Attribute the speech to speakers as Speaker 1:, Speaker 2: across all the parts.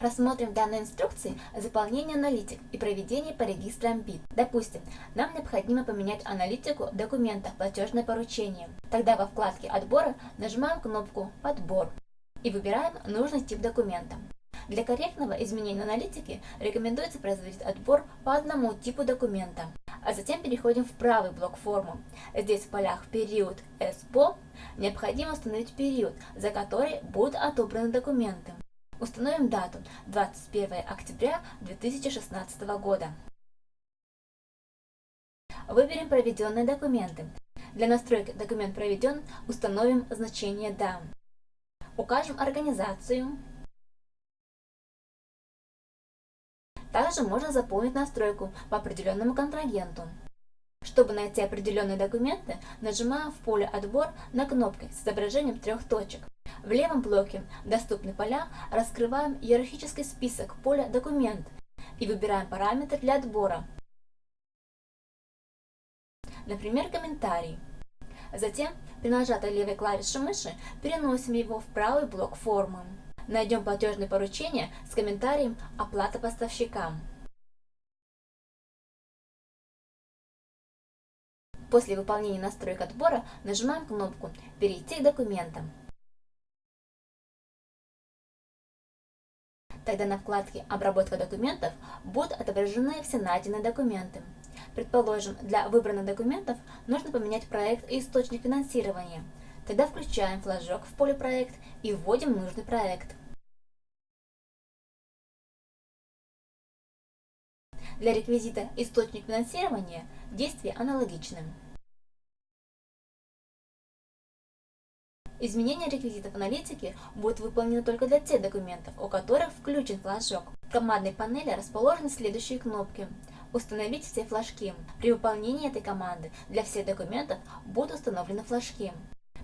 Speaker 1: Рассмотрим в данной инструкции заполнение аналитик и проведение по регистрам БИТ. Допустим, нам необходимо поменять аналитику в документах платежное поручение. Тогда во вкладке отбора нажимаем кнопку «Подбор» и выбираем нужный тип документа. Для корректного изменения аналитики рекомендуется производить отбор по одному типу документа. А затем переходим в правый блок формы. Здесь в полях «Период СПО» необходимо установить период, за который будут отобраны документы. Установим дату 21 октября 2016 года. Выберем проведенные документы. Для настройки «Документ проведен» установим значение «Да». Укажем организацию. Также можно заполнить настройку по определенному контрагенту. Чтобы найти определенные документы, нажимаем в поле «Отбор» на кнопку с изображением трех точек. В левом блоке «Доступны поля» раскрываем иерархический список поля «Документ» и выбираем параметр для отбора, например, комментарий. Затем, при нажатой левой клавишей мыши, переносим его в правый блок формы. Найдем платежное поручение с комментарием «Оплата поставщикам». После выполнения настроек отбора нажимаем кнопку «Перейти к документам». Тогда на вкладке «Обработка документов» будут отображены все найденные документы. Предположим, для выбранных документов нужно поменять проект и источник финансирования. Тогда включаем флажок в поле «Проект» и вводим нужный проект. Для реквизита «Источник финансирования» действие аналогичны. Изменение реквизитов аналитики будет выполнено только для тех документов, у которых включен флажок. В командной панели расположены следующие кнопки. Установить все флажки. При выполнении этой команды для всех документов будут установлены флажки.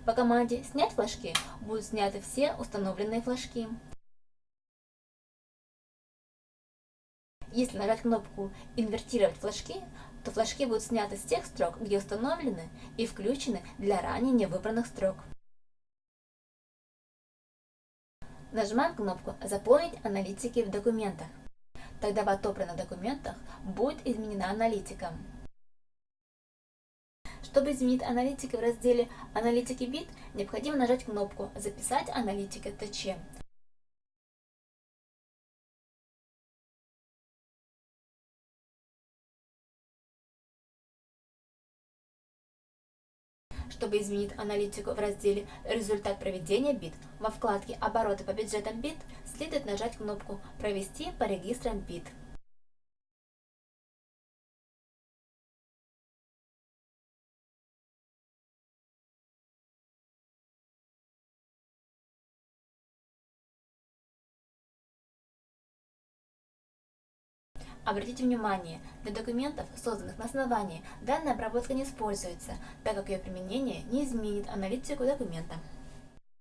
Speaker 1: По команде «Снять флажки» будут сняты все установленные флажки. Если нажать кнопку «Инвертировать флажки», то флажки будут сняты с тех строк, где установлены и включены для ранее не выбранных строк. Нажимаем кнопку «Заполнить аналитики в документах». Тогда в отобранных документах будет изменена аналитика. Чтобы изменить аналитики в разделе «Аналитики вид», необходимо нажать кнопку «Записать аналитики ТЧ». Чтобы изменить аналитику в разделе «Результат проведения бит», во вкладке «Обороты по бюджетам бит» следует нажать кнопку «Провести по регистрам бит». Обратите внимание, для документов, созданных на основании, данная обработка не используется, так как ее применение не изменит аналитику документа.